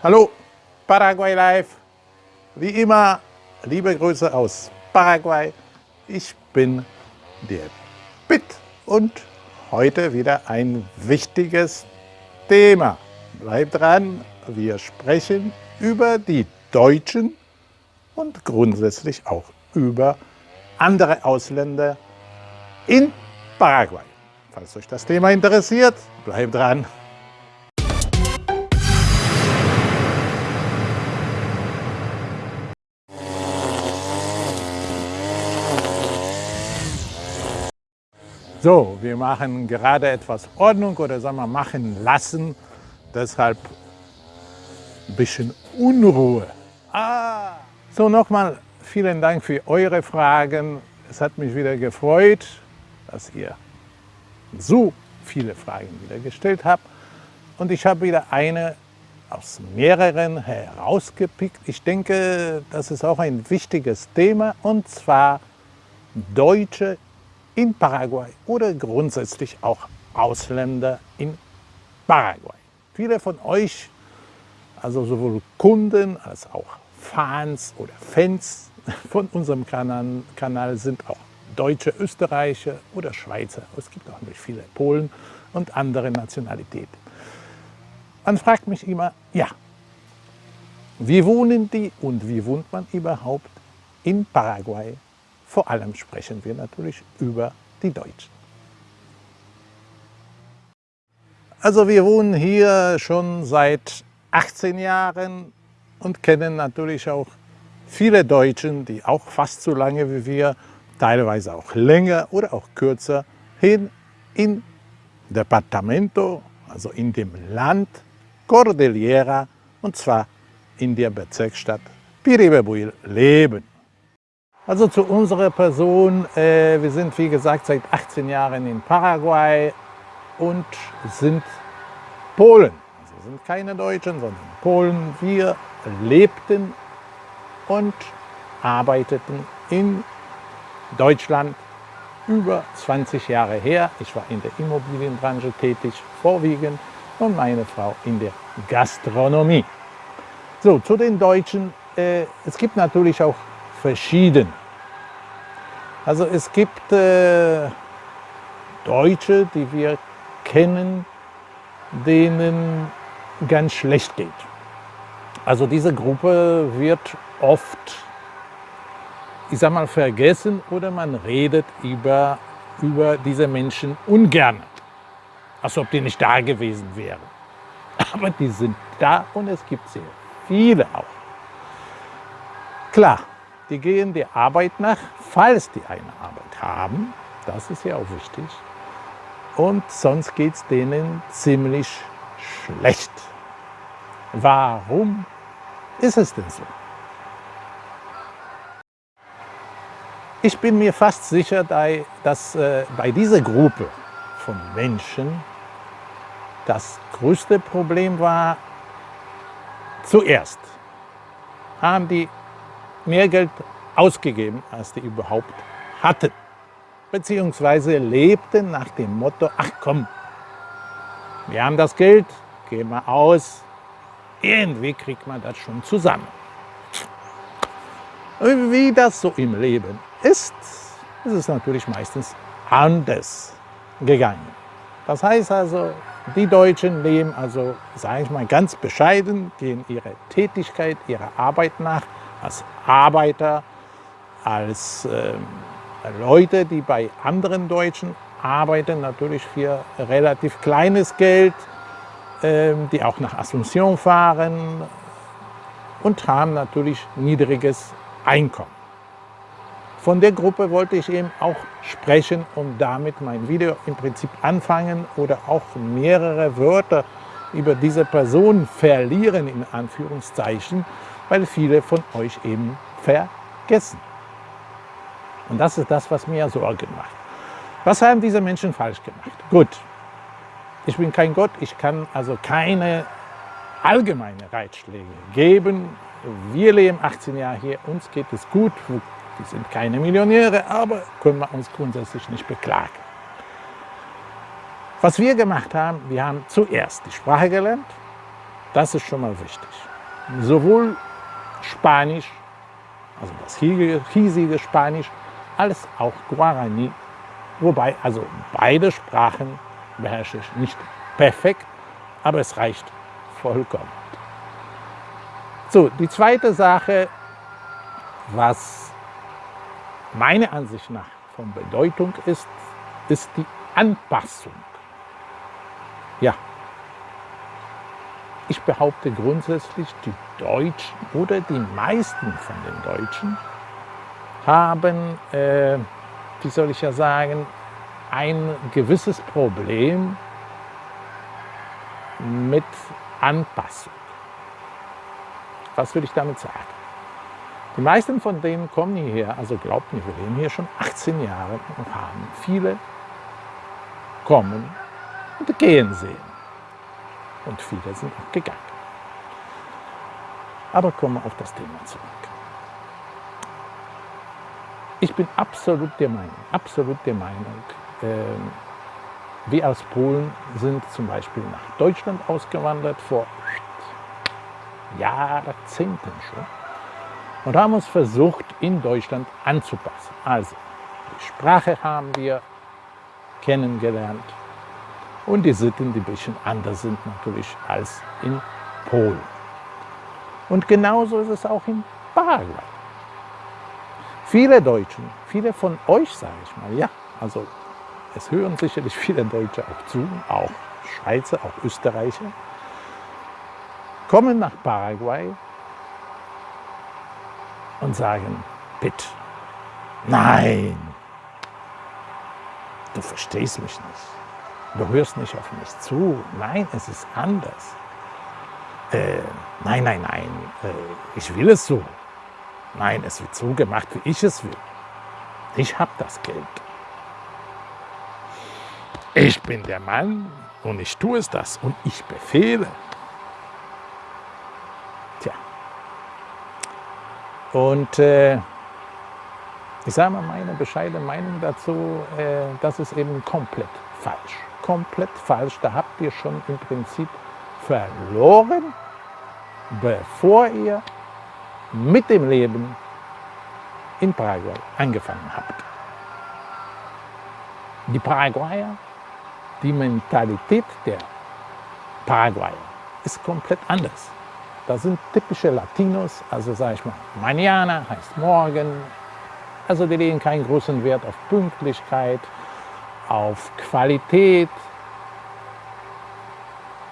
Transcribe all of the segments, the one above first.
Hallo, Paraguay Live. Wie immer, liebe Grüße aus Paraguay. Ich bin der Pitt und heute wieder ein wichtiges Thema. Bleibt dran, wir sprechen über die Deutschen und grundsätzlich auch über andere Ausländer in Paraguay. Falls euch das Thema interessiert, bleibt dran. So, wir machen gerade etwas Ordnung oder sagen wir machen lassen, deshalb ein bisschen Unruhe. Ah. So, nochmal vielen Dank für eure Fragen. Es hat mich wieder gefreut, dass ihr so viele Fragen wieder gestellt habt. Und ich habe wieder eine aus mehreren herausgepickt. Ich denke, das ist auch ein wichtiges Thema, und zwar deutsche in Paraguay oder grundsätzlich auch Ausländer in Paraguay. Viele von euch, also sowohl Kunden als auch Fans oder Fans von unserem Kanal, Kanal sind auch Deutsche, Österreicher oder Schweizer. Es gibt auch nicht viele Polen und andere Nationalitäten. Man fragt mich immer, ja, wie wohnen die und wie wohnt man überhaupt in Paraguay vor allem sprechen wir natürlich über die Deutschen. Also wir wohnen hier schon seit 18 Jahren und kennen natürlich auch viele Deutschen, die auch fast so lange wie wir, teilweise auch länger oder auch kürzer, hin in Departamento, also in dem Land Cordillera, und zwar in der Bezirksstadt Piribebuil leben. Also zu unserer Person, äh, wir sind wie gesagt seit 18 Jahren in Paraguay und sind Polen. Also sind keine Deutschen, sondern Polen. Wir lebten und arbeiteten in Deutschland über 20 Jahre her. Ich war in der Immobilienbranche tätig, vorwiegend, und meine Frau in der Gastronomie. So, zu den Deutschen. Äh, es gibt natürlich auch verschieden. Also es gibt äh, Deutsche, die wir kennen, denen ganz schlecht geht. Also diese Gruppe wird oft, ich sag mal, vergessen oder man redet über, über diese Menschen ungern, als ob die nicht da gewesen wären. Aber die sind da und es gibt sehr viele auch. Klar, die gehen der Arbeit nach, falls die eine Arbeit haben. Das ist ja auch wichtig. Und sonst geht es denen ziemlich schlecht. Warum ist es denn so? Ich bin mir fast sicher, dass äh, bei dieser Gruppe von Menschen das größte Problem war, zuerst haben die mehr Geld ausgegeben, als die überhaupt hatten. Beziehungsweise lebten nach dem Motto, ach komm, wir haben das Geld, gehen wir aus, irgendwie kriegt man das schon zusammen. Wie das so im Leben ist, ist es natürlich meistens anders gegangen. Das heißt also, die Deutschen leben also, sage ich mal ganz bescheiden, gehen ihrer Tätigkeit, ihrer Arbeit nach, als Arbeiter, als äh, Leute, die bei anderen Deutschen arbeiten, natürlich für relativ kleines Geld, äh, die auch nach Asunción fahren und haben natürlich niedriges Einkommen. Von der Gruppe wollte ich eben auch sprechen und damit mein Video im Prinzip anfangen oder auch mehrere Wörter über diese Person verlieren, in Anführungszeichen, weil viele von euch eben vergessen. Und das ist das, was mir Sorgen macht. Was haben diese Menschen falsch gemacht? Gut, ich bin kein Gott, ich kann also keine allgemeine Ratschläge geben. Wir leben 18 Jahre hier, uns geht es gut, wir sind keine Millionäre, aber können wir uns grundsätzlich nicht beklagen. Was wir gemacht haben, wir haben zuerst die Sprache gelernt, Das ist schon mal wichtig. Sowohl Spanisch, also das hiesige Spanisch, als auch Guarani. Wobei, also beide Sprachen beherrsche ich nicht perfekt, aber es reicht vollkommen. So, die zweite Sache, was meiner Ansicht nach von Bedeutung ist, ist die Anpassung. Ja, ich behaupte grundsätzlich, die Deutschen oder die meisten von den Deutschen haben, äh, wie soll ich ja sagen, ein gewisses Problem mit Anpassung. Was will ich damit sagen? Die meisten von denen kommen hierher, also glaubt mir, wir leben hier schon 18 Jahre und haben viele kommen und gehen sehen. Und viele sind auch gegangen. Aber kommen wir auf das Thema zurück. Ich bin absolut der Meinung, absolut der Meinung, äh, wir aus Polen sind zum Beispiel nach Deutschland ausgewandert vor Jahrzehnten schon und haben uns versucht, in Deutschland anzupassen. Also, die Sprache haben wir kennengelernt und die Sitten, die ein bisschen anders sind natürlich als in Polen. Und genauso ist es auch in Paraguay. Viele Deutschen, viele von euch, sage ich mal, ja, also es hören sicherlich viele Deutsche auch zu, auch Schweizer, auch Österreicher, kommen nach Paraguay und sagen, bitte, nein, du verstehst mich nicht, du hörst nicht auf mich zu, nein, es ist anders. Äh, nein, nein, nein, äh, ich will es so. Nein, es wird so gemacht, wie ich es will. Ich habe das Geld. Ich bin der Mann und ich tue es das und ich befehle. Tja. Und äh, ich sage mal meine bescheidene Meinung dazu, äh, das ist eben komplett falsch. Komplett falsch. Da habt ihr schon im Prinzip verloren, bevor ihr mit dem Leben in Paraguay angefangen habt. Die Paraguayer, die Mentalität der Paraguayer ist komplett anders. Das sind typische Latinos, also sage ich mal, Mañana heißt morgen. Also die legen keinen großen Wert auf Pünktlichkeit, auf Qualität,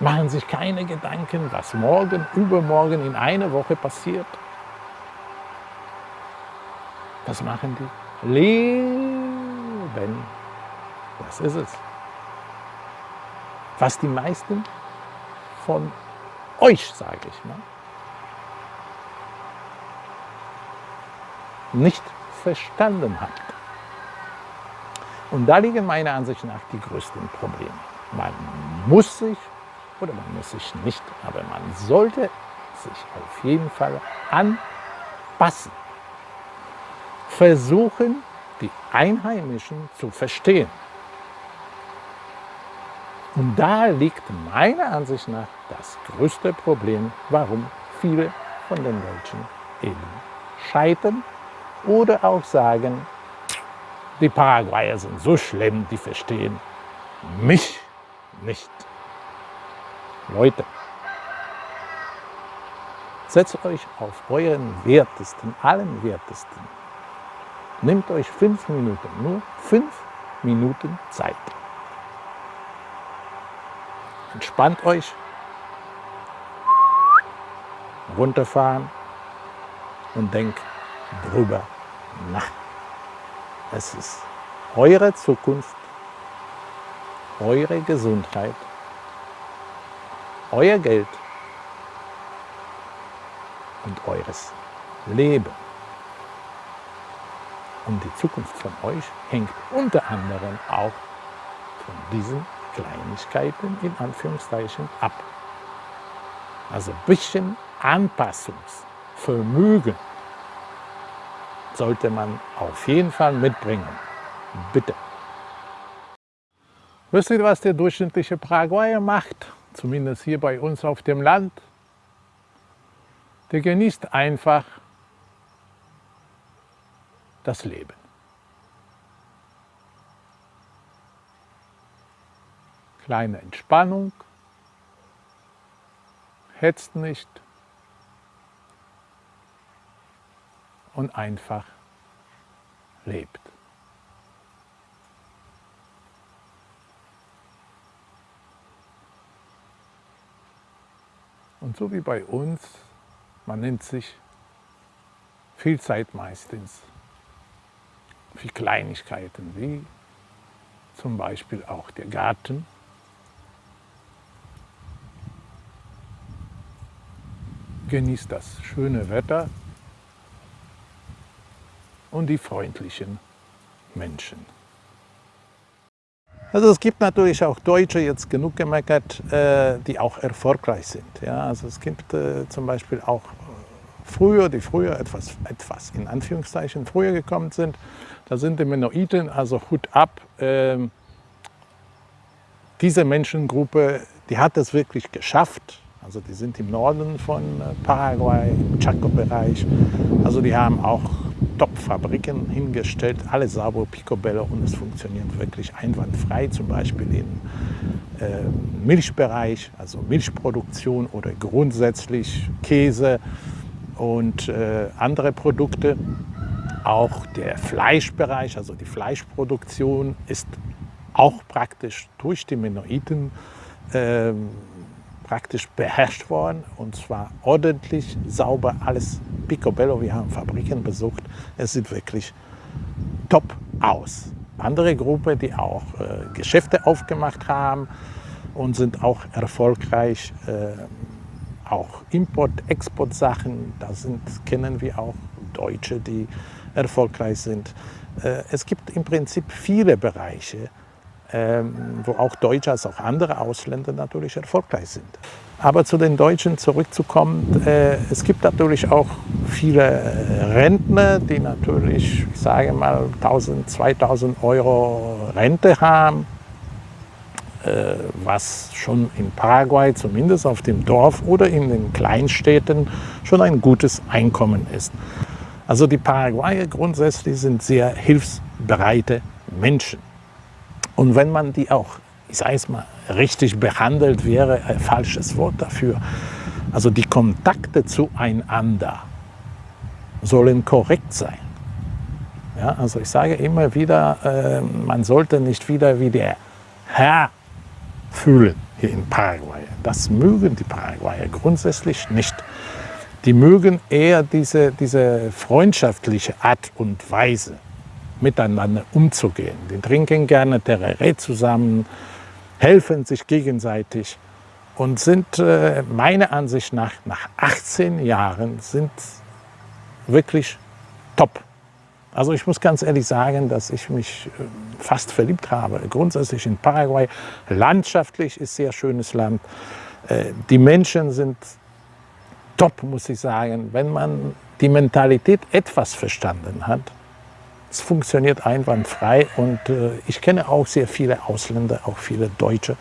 machen sich keine Gedanken, was morgen, übermorgen, in einer Woche passiert. Was machen die? Leben. Das ist es. Was die meisten von euch, sage ich mal, nicht verstanden habt. Und da liegen meiner Ansicht nach die größten Probleme. Man muss sich oder man muss sich nicht, aber man sollte sich auf jeden Fall anpassen. Versuchen, die Einheimischen zu verstehen. Und da liegt meiner Ansicht nach das größte Problem, warum viele von den Deutschen eben scheitern oder auch sagen, die Paraguayer sind so schlimm, die verstehen mich nicht. Leute, setzt euch auf euren Wertesten, allen Wertesten. Nehmt euch fünf Minuten, nur fünf Minuten Zeit. Entspannt euch, runterfahren und denkt drüber nach. Es ist eure Zukunft, eure Gesundheit euer Geld und eures Leben. Und die Zukunft von euch hängt unter anderem auch von diesen Kleinigkeiten in Anführungszeichen ab. Also ein bisschen Anpassungsvermögen sollte man auf jeden Fall mitbringen. Bitte. Wisst ihr, was der durchschnittliche Paraguayer macht? zumindest hier bei uns auf dem Land, der genießt einfach das Leben. Kleine Entspannung, hetzt nicht und einfach lebt. Und so wie bei uns, man nimmt sich viel Zeit meistens für Kleinigkeiten, wie zum Beispiel auch der Garten. Genießt das schöne Wetter und die freundlichen Menschen. Also es gibt natürlich auch Deutsche, jetzt genug gemeckert, äh, die auch erfolgreich sind. Ja, also es gibt äh, zum Beispiel auch äh, früher, die früher etwas, etwas in Anführungszeichen früher gekommen sind. Da sind die Mennoniten, also Hut ab. Ähm, diese Menschengruppe, die hat es wirklich geschafft. Also die sind im Norden von Paraguay, im Chaco-Bereich. Also die haben auch Top-Fabriken hingestellt, alle sauber Picobello und es funktioniert wirklich einwandfrei, zum Beispiel im äh, Milchbereich, also Milchproduktion oder grundsätzlich Käse und äh, andere Produkte. Auch der Fleischbereich, also die Fleischproduktion ist auch praktisch durch die Mennoniten äh, praktisch beherrscht worden und zwar ordentlich, sauber, alles picobello. Wir haben Fabriken besucht. Es sieht wirklich top aus. Andere Gruppe, die auch äh, Geschäfte aufgemacht haben und sind auch erfolgreich, äh, auch Import-Export-Sachen, da sind, kennen wir auch Deutsche, die erfolgreich sind. Äh, es gibt im Prinzip viele Bereiche, wo auch Deutsche als auch andere Ausländer natürlich erfolgreich sind. Aber zu den Deutschen zurückzukommen, äh, es gibt natürlich auch viele Rentner, die natürlich, ich sage mal, 1000, 2000 Euro Rente haben, äh, was schon in Paraguay, zumindest auf dem Dorf oder in den Kleinstädten, schon ein gutes Einkommen ist. Also die Paraguayer grundsätzlich sind sehr hilfsbereite Menschen. Und wenn man die auch, ich sage es mal, richtig behandelt, wäre ein falsches Wort dafür. Also die Kontakte zueinander sollen korrekt sein. Ja, also ich sage immer wieder, äh, man sollte nicht wieder wie der Herr fühlen hier in Paraguay. Das mögen die Paraguayer grundsätzlich nicht. Die mögen eher diese, diese freundschaftliche Art und Weise miteinander umzugehen. Die trinken gerne Tereré zusammen, helfen sich gegenseitig und sind äh, meiner Ansicht nach, nach 18 Jahren, sind wirklich top. Also ich muss ganz ehrlich sagen, dass ich mich äh, fast verliebt habe. Grundsätzlich in Paraguay. Landschaftlich ist sehr schönes Land. Äh, die Menschen sind top, muss ich sagen. Wenn man die Mentalität etwas verstanden hat, es funktioniert einwandfrei und äh, ich kenne auch sehr viele Ausländer, auch viele Deutsche,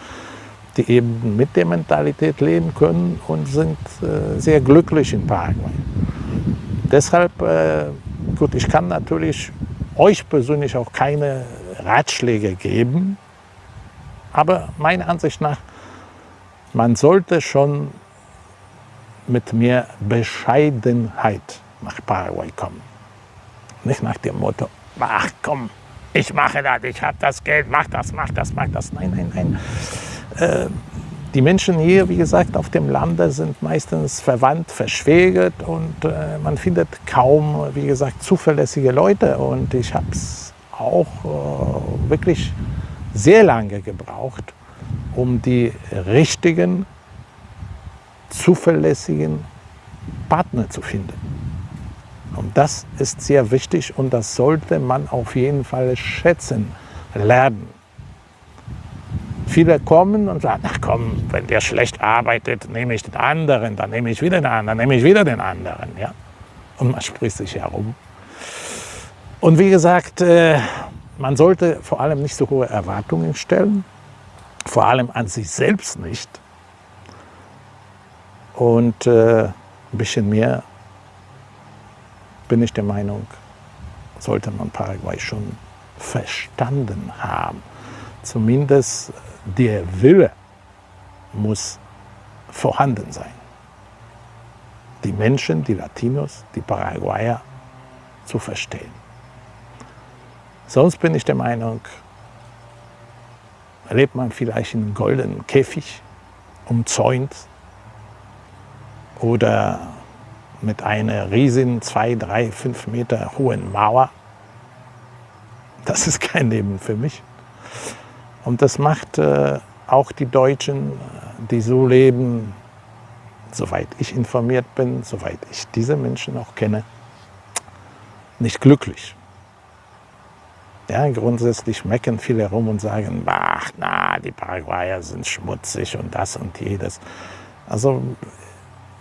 die eben mit der Mentalität leben können und sind äh, sehr glücklich in Paraguay. Deshalb, äh, gut, ich kann natürlich euch persönlich auch keine Ratschläge geben, aber meiner Ansicht nach, man sollte schon mit mehr Bescheidenheit nach Paraguay kommen. Nicht nach dem Motto, ach komm, ich mache das, ich habe das Geld, mach das, mach das, mach das. Nein, nein, nein. Äh, die Menschen hier, wie gesagt, auf dem Lande sind meistens verwandt, verschwägert und äh, man findet kaum, wie gesagt, zuverlässige Leute. Und ich habe es auch äh, wirklich sehr lange gebraucht, um die richtigen, zuverlässigen Partner zu finden. Und das ist sehr wichtig und das sollte man auf jeden Fall schätzen lernen. Viele kommen und sagen, ach komm, wenn der schlecht arbeitet, nehme ich den anderen, dann nehme ich wieder den anderen, dann nehme ich wieder den anderen. Ja? Und man spricht sich herum. Und wie gesagt, äh, man sollte vor allem nicht so hohe Erwartungen stellen, vor allem an sich selbst nicht. Und äh, ein bisschen mehr bin ich der Meinung, sollte man Paraguay schon verstanden haben. Zumindest der Wille muss vorhanden sein. Die Menschen, die Latinos, die Paraguayer zu verstehen. Sonst bin ich der Meinung, lebt man vielleicht in einem goldenen Käfig, umzäunt oder mit einer riesigen, zwei, drei, fünf Meter hohen Mauer. Das ist kein Leben für mich. Und das macht äh, auch die Deutschen, die so leben, soweit ich informiert bin, soweit ich diese Menschen auch kenne, nicht glücklich. Ja, grundsätzlich mecken viele herum und sagen, ach, na, die Paraguayer sind schmutzig und das und jedes. Also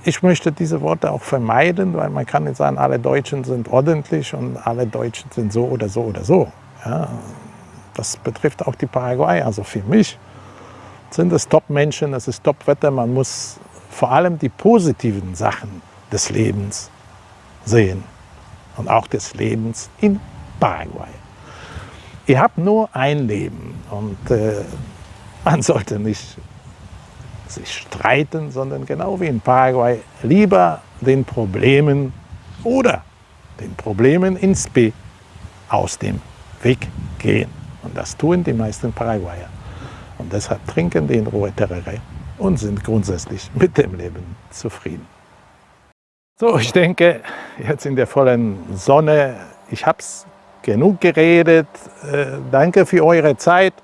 ich möchte diese Worte auch vermeiden, weil man kann nicht sagen, alle Deutschen sind ordentlich und alle Deutschen sind so oder so oder so. Ja, das betrifft auch die Paraguayer. Also für mich sind es Top-Menschen, es ist Top-Wetter. Man muss vor allem die positiven Sachen des Lebens sehen und auch des Lebens in Paraguay. Ihr habt nur ein Leben und äh, man sollte nicht sich streiten, sondern genau wie in Paraguay lieber den Problemen oder den Problemen ins B aus dem Weg gehen. Und das tun die meisten Paraguayer. Und deshalb trinken die in Ruhe Terere und sind grundsätzlich mit dem Leben zufrieden. So, ich denke, jetzt in der vollen Sonne, ich habe es genug geredet. Äh, danke für eure Zeit.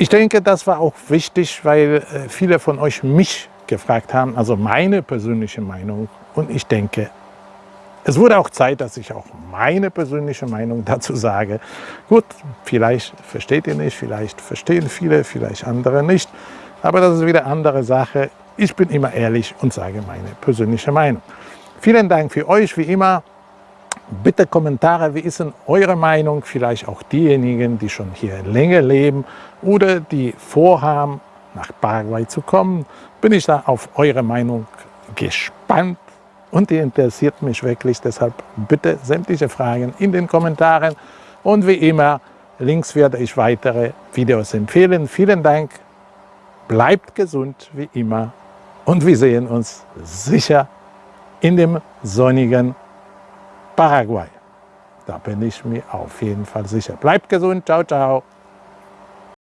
Ich denke, das war auch wichtig, weil äh, viele von euch mich gefragt haben, also meine persönliche Meinung. Und ich denke, es wurde auch Zeit, dass ich auch meine persönliche Meinung dazu sage. Gut, vielleicht versteht ihr nicht, vielleicht verstehen viele, vielleicht andere nicht. Aber das ist wieder eine andere Sache. Ich bin immer ehrlich und sage meine persönliche Meinung. Vielen Dank für euch, wie immer. Bitte Kommentare, wie ist denn eure Meinung? Vielleicht auch diejenigen, die schon hier länger leben oder die vorhaben, nach Paraguay zu kommen. Bin ich da auf eure Meinung gespannt und die interessiert mich wirklich. Deshalb bitte sämtliche Fragen in den Kommentaren. Und wie immer, links werde ich weitere Videos empfehlen. Vielen Dank, bleibt gesund wie immer und wir sehen uns sicher in dem sonnigen Paraguay. Da bin ich mir auf jeden Fall sicher. Bleibt gesund, ciao, ciao.